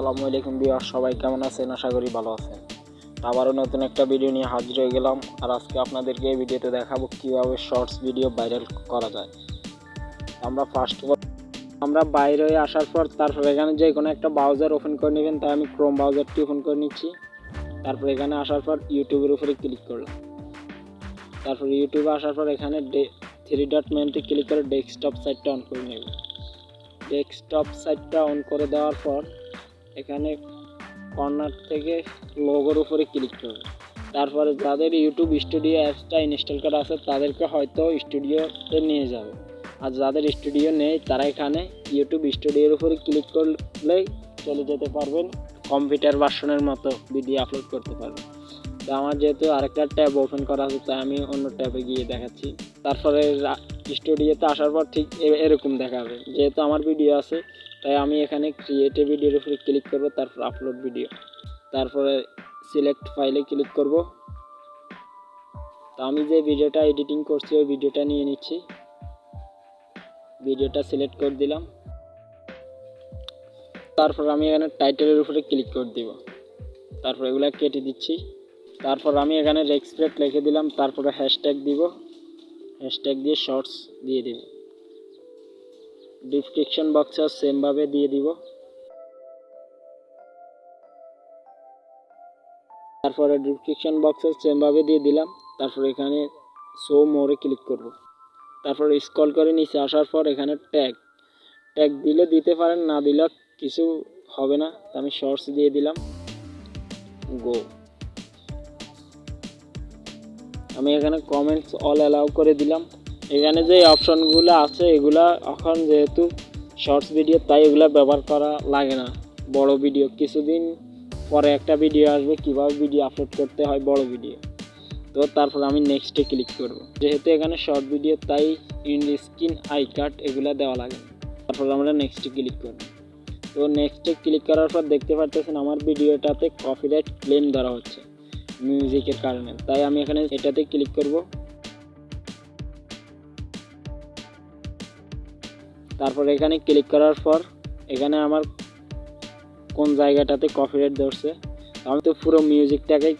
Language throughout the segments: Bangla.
আসসালামু আলাইকুম বিয়ার সবাই কেমন আছেন? আশা করি ভালো আছেন। আবারও নতুন একটা ভিডিও নিয়ে হাজির হয়ে গেলাম। আর আজকে আপনাদেরকে এই ভিডিওতে দেখাবো কীভাবে শর্টস ভিডিও ভাইরাল করা যায়। আমরা ফার্স্ট অফ অল আমরা বাইরে হয়ে আসার পর তারপর এখানে যে কোনো একটা ব্রাউজার ওপেন করে নেবেন, তাই আমি ক্রোম ব্রাউজারটি ওপেন করে নিচ্ছি। তারপর এখানে আসার পর ইউটিউবের উপরে ক্লিক করলাম। তারপর ইউটিউবে আসার পর এখানে থ্রি ডট মেনটি ক্লিক করে ডেস্কটপ সাইটটা অন করে নেব ডেস্কটপ সাইটটা অন করে দেওয়ার পর এখানে কর্নার থেকে লোগোর উপরে ক্লিক করবে। তারপরে যাদের ইউটিউব স্টুডিও অ্যাপসটা ইনস্টল করা আছে, তাদেরকে হয়তো স্টুডিওতে নিয়ে যাবে। আর যাদের স্টুডিও নেই, তারা এখানে ইউটিউব স্টুডিওর উপরে ক্লিক করলেই চলে যেতে পারবেন। কম্পিউটার ভার্সনের মতো ভিডিও আপলোড করতে পারবেন। তো আমার যেহেতু আরেকটা ট্যাব ওপেন করা আছে, তাই আমি অন্য ট্যাবে গিয়ে দেখাচ্ছি। তারপরে স্টুডিওতে আসার পর ঠিক এরকম দেখাবে। যেহেতু আমার ভিডিও আছে তাই আমি এখানে ক্রিয়েটিভ ভিডিওর উপরে ক্লিক করব, তারপর আপলোড ভিডিও তারপরে সিলেক্ট ফাইলে ক্লিক করব। তো আমি যে ভিডিওটা এডিটিং করছি, ওই ভিডিওটা নিয়ে নিচ্ছি। ভিডিওটা সিলেক্ট করে দিলাম। তারপর আমি এখানে টাইটেলের উপরে ক্লিক করে দিব। তারপর এগুলো কেটে দিচ্ছি। তারপর আমি এখানে রেক্সপ্রেট লিখে দিলাম, তারপরে হ্যাশট্যাগ দিব। হ্যাশট্যাগ দিয়ে শর্টস দিয়ে দিব। ডিসক্রিপশন বক্সে সেমভাবে দিয়ে দিব। তারপরে ডিসক্রিপশন বক্সে সেমভাবে দিয়ে দিলাম। তারপর এখানে শো মোরে ক্লিক করব। তারপর স্ক্রল করে নিচে আসার পর এখানে ট্যাগ ট্যাগ দিলে দিতে পারেন, না দিলে কিছু হবে না। আমি শর্টস দিয়ে দিলাম। গো আমি এখানে কমেন্টস অল অ্যালাউ করে দিলাম। এখানে যে অপশনগুলো আছে, এগুলা এখন যেহেতু শর্টস ভিডিও তাই এগুলো ব্যবহার করা লাগে না। বড় ভিডিও কিছুদিন পরে একটা ভিডিও আসবে, কীভাবে ভিডিও আপলোড করতে হয় বড় ভিডিও তো তারপর আমি নেক্সটে ক্লিক করব। যেহেতু এখানে শর্ট ভিডিও তাই ইন স্ক্রিন আই কার্ড এগুলো দেওয়া লাগে তারপর আমরা নেক্সটে ক্লিক করব। তো নেক্সটে ক্লিক করার পর দেখতে পাচ্ছেন আমার ভিডিওটাতে কপিরাইট ক্লেম ধরা হচ্ছে মিউজিকের কারণে। তাই আমি এখানে এটাতে ক্লিক করব। তারপর এখানে ক্লিক করার পর, এখানে আমার কোন জায়গাটাতে কপিরাইট ধরছে, আমি তো পুরো মিউজিকটাকে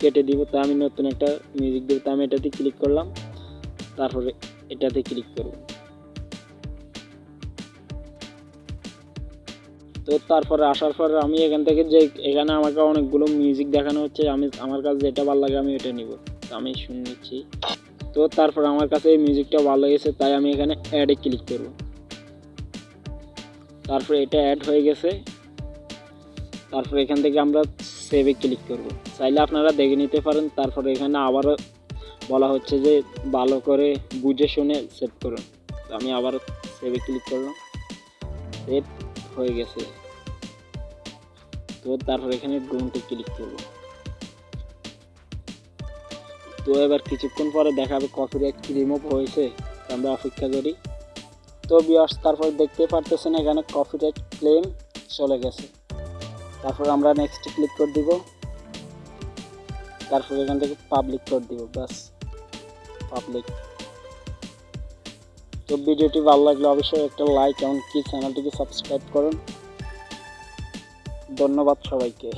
কেটে দিব, তা আমি নতুন একটা মিউজিক দিব তাই আমি এটাতে ক্লিক করলাম, তারপরে এটাতে ক্লিক করব। তো তারপরে আসার পর আমি এখান থেকে যে, এখানে আমাকে অনেকগুলো মিউজিক দেখানো হচ্ছে, আমি, আমার কাছে যেটা ভালো লাগে আমি এটা নিব। তো আমি শুনে নিচ্ছি। তো তারপর আমার কাছে এই মিউজিকটা ভালো লেগেছে, তাই আমি এখানে অ্যাডে ক্লিক করব। তারপরে এটা অ্যাড হয়ে গেছে। তারপরে এখান থেকে আমরা সেভে ক্লিক করব। চাইলে আপনারা দেখে নিতে পারেন, তারপরে এখানে আবারও বলা হচ্ছে যে ভালো করে বুঝে শুনে সেভ করুন। আমি আবার সেভে ক্লিক করলাম সেভ হয়ে গেছে। তো তারপর এখানে ডোনটে ক্লিক করব। তো এবার কিছুক্ষণ পরে দেখাবে কপিরাইট রিমুভ হয়েছে আমরা অপেক্ষা করি। তো বিয়ার্স তারপর দেখতে পারতেছেন এখানে কপিরাইট ক্লেম চলে গেছে। তারপর আমরা নেক্সট ক্লিক করে দিব। তারপর এখান থেকে পাবলিক করে দিব বাস পাবলিক তো ভিডিওটি ভালো লাগলে অবশ্যই একটা লাইক এমনকি চ্যানেলটিকে সাবস্ক্রাইব করুন। ধন্যবাদ সবাইকে।